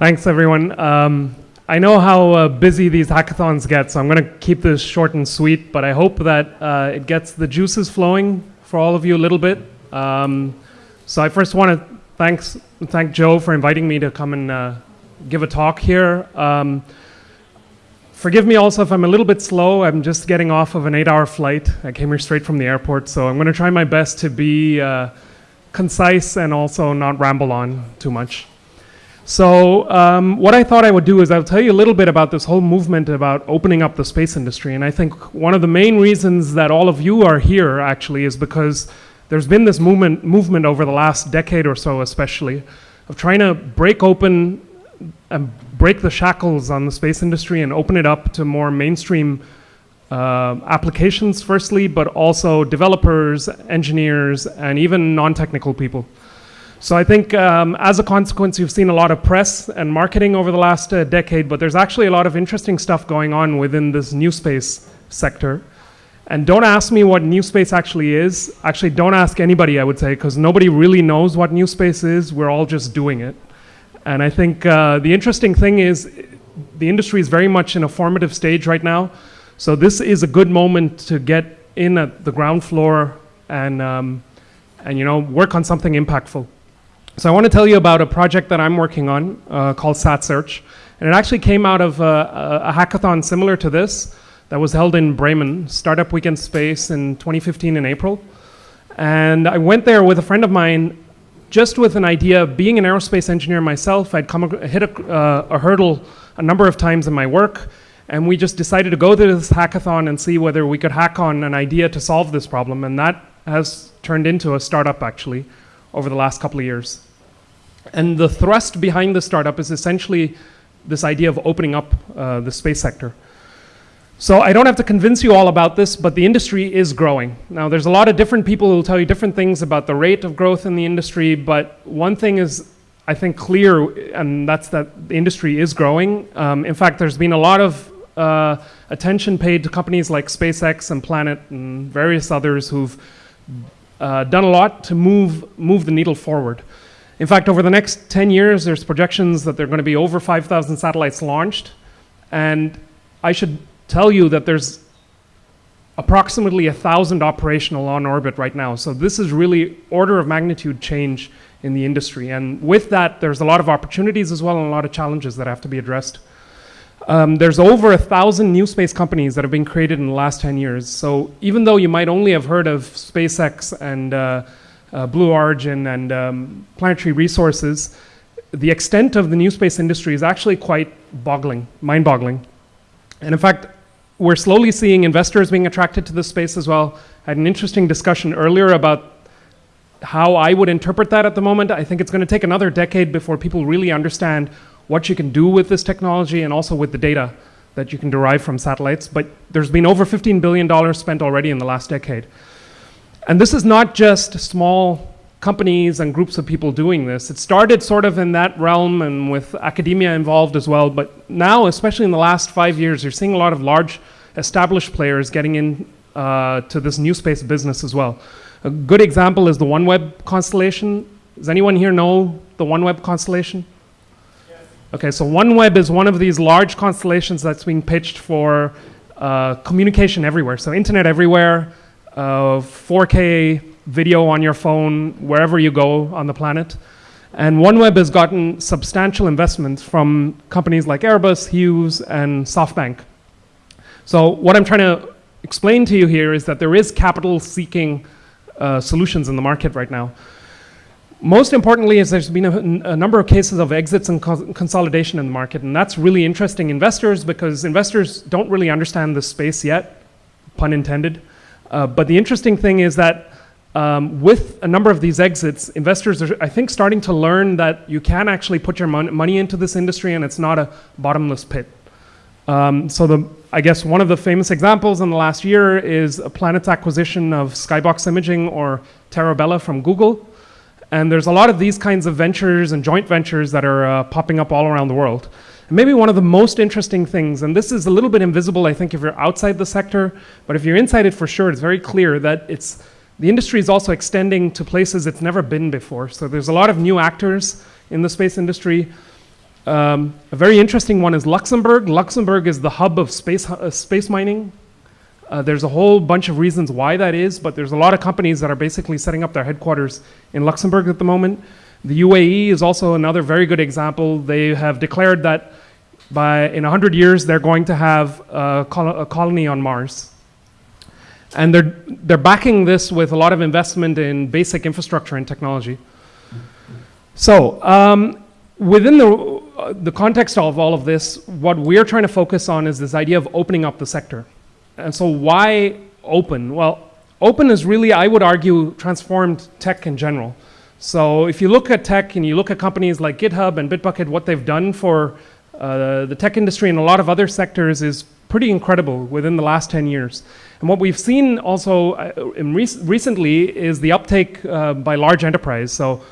Thanks, everyone. Um, I know how uh, busy these hackathons get, so I'm going to keep this short and sweet, but I hope that uh, it gets the juices flowing for all of you a little bit. Um, so I first want to thanks, thank Joe for inviting me to come and uh, give a talk here. Um, forgive me also if I'm a little bit slow. I'm just getting off of an eight-hour flight. I came here straight from the airport, so I'm going to try my best to be uh, concise and also not ramble on too much. So um, what I thought I would do is I'll tell you a little bit about this whole movement about opening up the space industry. And I think one of the main reasons that all of you are here actually is because there's been this movement, movement over the last decade or so especially of trying to break open and break the shackles on the space industry and open it up to more mainstream uh, applications firstly, but also developers, engineers, and even non-technical people. So I think um, as a consequence, you've seen a lot of press and marketing over the last uh, decade, but there's actually a lot of interesting stuff going on within this new space sector. And don't ask me what new space actually is. Actually, don't ask anybody, I would say, because nobody really knows what new space is. We're all just doing it. And I think uh, the interesting thing is the industry is very much in a formative stage right now. So this is a good moment to get in at the ground floor and, um, and you know, work on something impactful. So I want to tell you about a project that I'm working on uh, called SatSearch. And it actually came out of a, a, hackathon similar to this that was held in Bremen, Startup Weekend Space in 2015 in April. And I went there with a friend of mine just with an idea of being an aerospace engineer myself. I'd come hit a, uh, a hurdle a number of times in my work. And we just decided to go to this hackathon and see whether we could hack on an idea to solve this problem. And that has turned into a startup actually over the last couple of years. And the thrust behind the startup is essentially this idea of opening up uh, the space sector. So I don't have to convince you all about this, but the industry is growing. Now there's a lot of different people who will tell you different things about the rate of growth in the industry, but one thing is I think clear, and that's that the industry is growing. Um, in fact, there's been a lot of uh, attention paid to companies like SpaceX and Planet and various others who've uh, done a lot to move, move the needle forward. In fact, over the next 10 years, there's projections that there are going to be over 5,000 satellites launched. And I should tell you that there's approximately 1,000 operational on orbit right now. So this is really order of magnitude change in the industry. And with that, there's a lot of opportunities as well and a lot of challenges that have to be addressed. Um, there's over a thousand new space companies that have been created in the last 10 years. So even though you might only have heard of SpaceX and uh, uh, Blue Origin and um, Planetary Resources, the extent of the new space industry is actually quite boggling, mind-boggling. And in fact, we're slowly seeing investors being attracted to this space as well. I had an interesting discussion earlier about how I would interpret that at the moment. I think it's going to take another decade before people really understand what you can do with this technology and also with the data that you can derive from satellites. But there's been over $15 billion spent already in the last decade. And this is not just small companies and groups of people doing this. It started sort of in that realm and with academia involved as well, but now, especially in the last five years, you're seeing a lot of large established players getting in uh, to this new space business as well. A good example is the OneWeb constellation. Does anyone here know the OneWeb constellation? Yes. Okay, so OneWeb is one of these large constellations that's being pitched for uh, communication everywhere. So internet everywhere, uh, 4K video on your phone wherever you go on the planet. And OneWeb has gotten substantial investments from companies like Airbus, Hughes, and SoftBank. So what I'm trying to explain to you here is that there is capital-seeking uh, solutions in the market right now. Most importantly is there's been a, a number of cases of exits and co consolidation in the market, and that's really interesting investors because investors don't really understand the space yet, pun intended. Uh, but the interesting thing is that um, with a number of these exits, investors are, I think, starting to learn that you can actually put your mon money into this industry and it's not a bottomless pit. Um, so the, I guess one of the famous examples in the last year is a Planet's acquisition of Skybox Imaging or Terra Bella from Google. And there's a lot of these kinds of ventures and joint ventures that are uh, popping up all around the world. Maybe one of the most interesting things, and this is a little bit invisible, I think, if you're outside the sector, but if you're inside it for sure, it's very clear that it's, the industry is also extending to places it's never been before. So there's a lot of new actors in the space industry. Um, a very interesting one is Luxembourg. Luxembourg is the hub of space, uh, space mining. Uh, there's a whole bunch of reasons why that is, but there's a lot of companies that are basically setting up their headquarters in Luxembourg at the moment. The UAE is also another very good example. They have declared that by in 100 years they're going to have a, col a colony on Mars. And they're, they're backing this with a lot of investment in basic infrastructure and technology. So, um, within the, uh, the context of all of this, what we're trying to focus on is this idea of opening up the sector. And so why open? Well, open is really, I would argue, transformed tech in general. So if you look at tech and you look at companies like GitHub and Bitbucket, what they've done for uh, the tech industry and a lot of other sectors is pretty incredible within the last 10 years. And what we've seen also uh, rec recently is the uptake uh, by large enterprise. So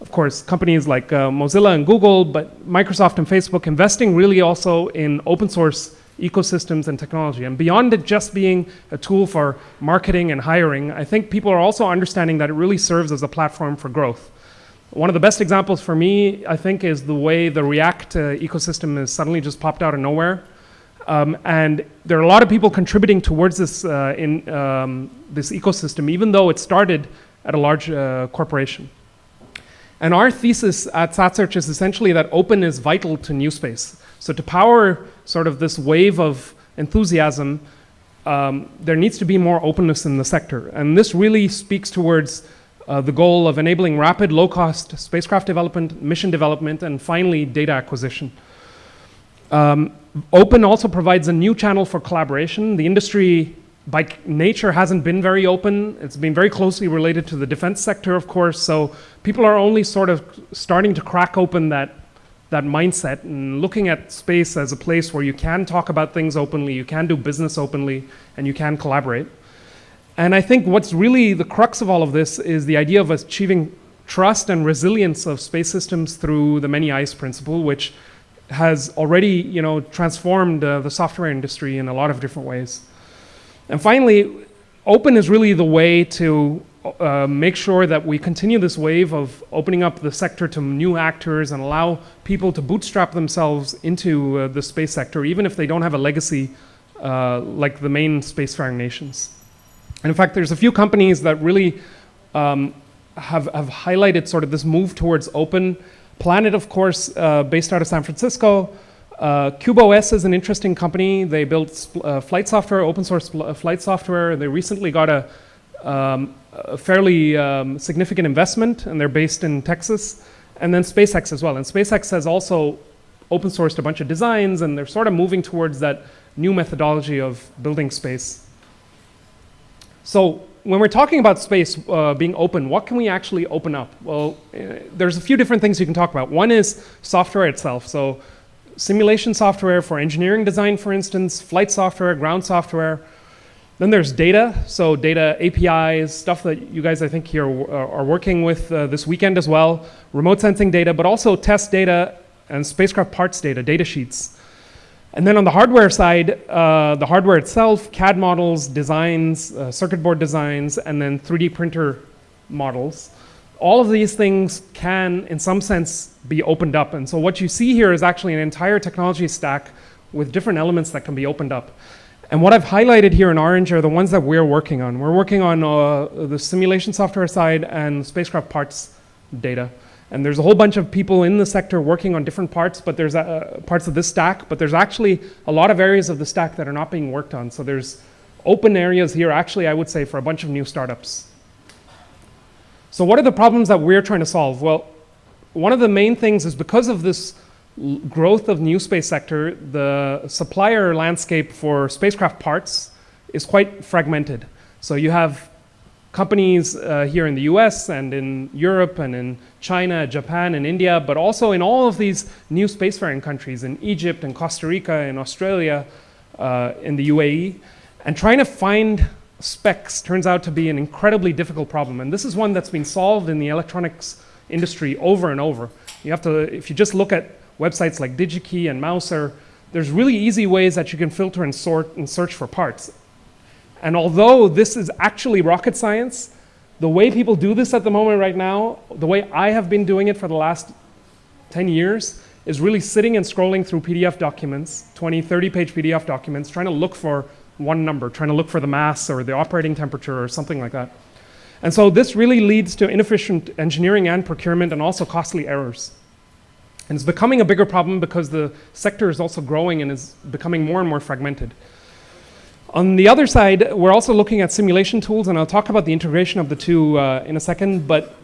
of course, companies like uh, Mozilla and Google, but Microsoft and Facebook investing really also in open source ecosystems and technology. And beyond it just being a tool for marketing and hiring, I think people are also understanding that it really serves as a platform for growth. One of the best examples for me, I think, is the way the React uh, ecosystem has suddenly just popped out of nowhere. Um, and there are a lot of people contributing towards this, uh, in, um, this ecosystem, even though it started at a large uh, corporation. And our thesis at SatSearch is essentially that open is vital to new space. So to power sort of this wave of enthusiasm, um, there needs to be more openness in the sector. And this really speaks towards uh, the goal of enabling rapid, low-cost spacecraft development, mission development, and finally, data acquisition. Um, open also provides a new channel for collaboration. The industry by nature hasn't been very open. It's been very closely related to the defense sector, of course, so people are only sort of starting to crack open that, that mindset and looking at space as a place where you can talk about things openly, you can do business openly, and you can collaborate. And I think what's really the crux of all of this is the idea of achieving trust and resilience of space systems through the many eyes principle, which has already you know, transformed uh, the software industry in a lot of different ways. And finally, open is really the way to uh, make sure that we continue this wave of opening up the sector to new actors and allow people to bootstrap themselves into uh, the space sector, even if they don't have a legacy uh, like the main spacefaring nations. And in fact, there's a few companies that really um, have, have highlighted sort of this move towards open. Planet, of course, uh, based out of San Francisco, uh, CubeOS is an interesting company. They built uh, flight software, open source uh, flight software. And they recently got a, um, a fairly um, significant investment, and they're based in Texas. And then SpaceX as well. And SpaceX has also open sourced a bunch of designs, and they're sort of moving towards that new methodology of building space. So when we're talking about space uh, being open, what can we actually open up? Well, uh, there's a few different things you can talk about. One is software itself. So simulation software for engineering design, for instance, flight software, ground software. Then there's data, so data APIs, stuff that you guys I think here are working with uh, this weekend as well, remote sensing data, but also test data and spacecraft parts data, data sheets. And then on the hardware side, uh, the hardware itself, CAD models, designs, uh, circuit board designs, and then 3D printer models all of these things can, in some sense, be opened up. And so what you see here is actually an entire technology stack with different elements that can be opened up. And what I've highlighted here in orange are the ones that we're working on. We're working on uh, the simulation software side and spacecraft parts data. And there's a whole bunch of people in the sector working on different parts, but there's uh, parts of this stack, but there's actually a lot of areas of the stack that are not being worked on. So there's open areas here, actually, I would say, for a bunch of new startups. So what are the problems that we're trying to solve? Well, one of the main things is because of this growth of new space sector, the supplier landscape for spacecraft parts is quite fragmented. So you have companies uh, here in the US and in Europe and in China, Japan and India, but also in all of these new spacefaring countries in Egypt and Costa Rica and Australia, uh, in the UAE, and trying to find specs turns out to be an incredibly difficult problem. And this is one that's been solved in the electronics industry over and over. You have to, if you just look at websites like DigiKey and Mouser, there's really easy ways that you can filter and sort and search for parts. And although this is actually rocket science, the way people do this at the moment right now, the way I have been doing it for the last 10 years, is really sitting and scrolling through PDF documents, 20, 30 page PDF documents, trying to look for one number, trying to look for the mass or the operating temperature or something like that. And so this really leads to inefficient engineering and procurement and also costly errors. And it's becoming a bigger problem because the sector is also growing and is becoming more and more fragmented. On the other side, we're also looking at simulation tools, and I'll talk about the integration of the two uh, in a second, but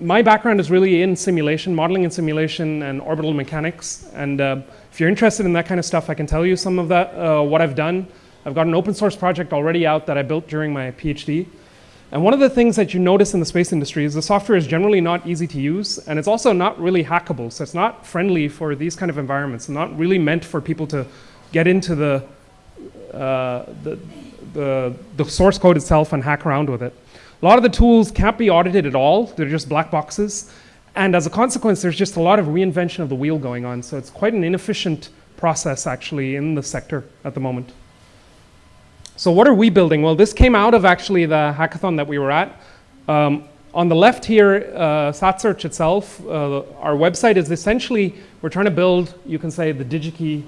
my background is really in simulation, modeling and simulation and orbital mechanics. And uh, if you're interested in that kind of stuff, I can tell you some of that, uh, what I've done. I've got an open source project already out that I built during my PhD. And one of the things that you notice in the space industry is the software is generally not easy to use, and it's also not really hackable. So it's not friendly for these kind of environments, not really meant for people to get into the, uh, the, the, the source code itself and hack around with it. A lot of the tools can't be audited at all. They're just black boxes. And as a consequence, there's just a lot of reinvention of the wheel going on. So it's quite an inefficient process actually in the sector at the moment. So what are we building? Well, this came out of actually the hackathon that we were at. Um, on the left here, uh, SatSearch itself, uh, our website is essentially, we're trying to build, you can say, the DigiKey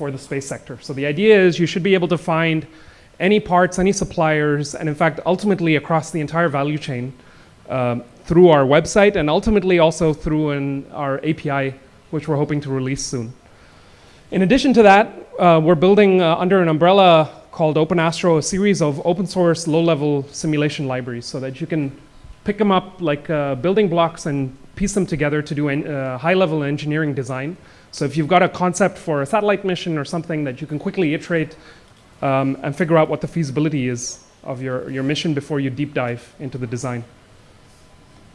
for the space sector. So the idea is you should be able to find any parts, any suppliers, and in fact, ultimately across the entire value chain um, through our website and ultimately also through an, our API, which we're hoping to release soon. In addition to that, uh, we're building uh, under an umbrella called OpenAstro, a series of open source low-level simulation libraries so that you can pick them up like uh, building blocks and piece them together to do uh, high-level engineering design. So if you've got a concept for a satellite mission or something that you can quickly iterate um, and figure out what the feasibility is of your, your mission before you deep dive into the design.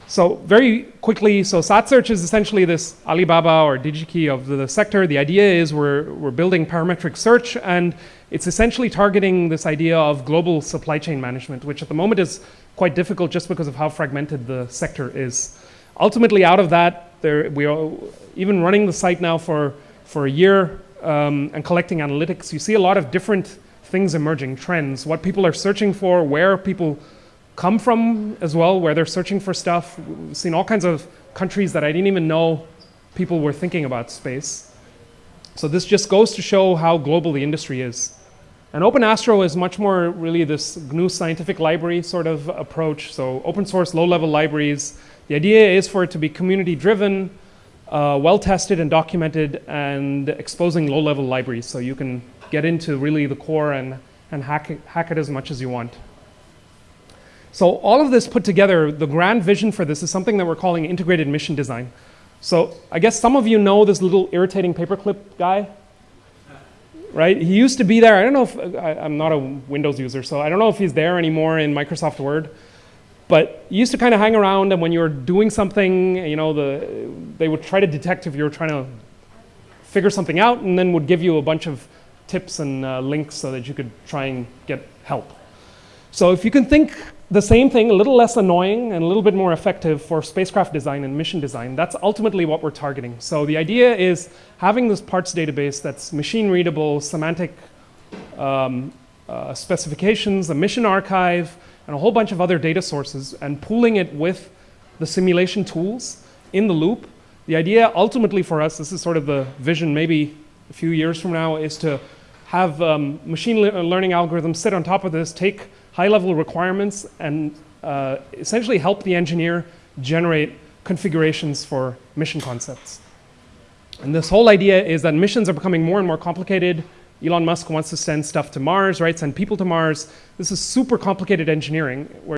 So very quickly, so SatSearch is essentially this Alibaba or DigiKey of the sector. The idea is we're, we're building parametric search and it's essentially targeting this idea of global supply chain management, which at the moment is quite difficult just because of how fragmented the sector is. Ultimately out of that, there, we are even running the site now for, for a year um, and collecting analytics. You see a lot of different things emerging, trends, what people are searching for, where people come from as well, where they're searching for stuff. We've seen all kinds of countries that I didn't even know people were thinking about space. So this just goes to show how global the industry is. And OpenAstro is much more really this GNU scientific library sort of approach. So open source, low level libraries. The idea is for it to be community driven, uh, well tested and documented and exposing low level libraries. So you can get into really the core and, and hack, it, hack it as much as you want. So all of this put together, the grand vision for this is something that we're calling integrated mission design. So I guess some of you know this little irritating paperclip guy, right? He used to be there. I don't know if, I, am not a Windows user, so I don't know if he's there anymore in Microsoft Word. But he used to kind of hang around, and when you were doing something, you know, the, they would try to detect if you were trying to figure something out, and then would give you a bunch of tips and uh, links so that you could try and get help. So if you can think the same thing, a little less annoying and a little bit more effective for spacecraft design and mission design. That's ultimately what we're targeting. So the idea is having this parts database that's machine readable, semantic um, uh, specifications, a mission archive, and a whole bunch of other data sources, and pooling it with the simulation tools in the loop. The idea ultimately for us, this is sort of the vision maybe a few years from now, is to have um, machine le learning algorithms sit on top of this, take high-level requirements and uh, essentially help the engineer generate configurations for mission concepts. And this whole idea is that missions are becoming more and more complicated. Elon Musk wants to send stuff to Mars, right? Send people to Mars. This is super complicated engineering where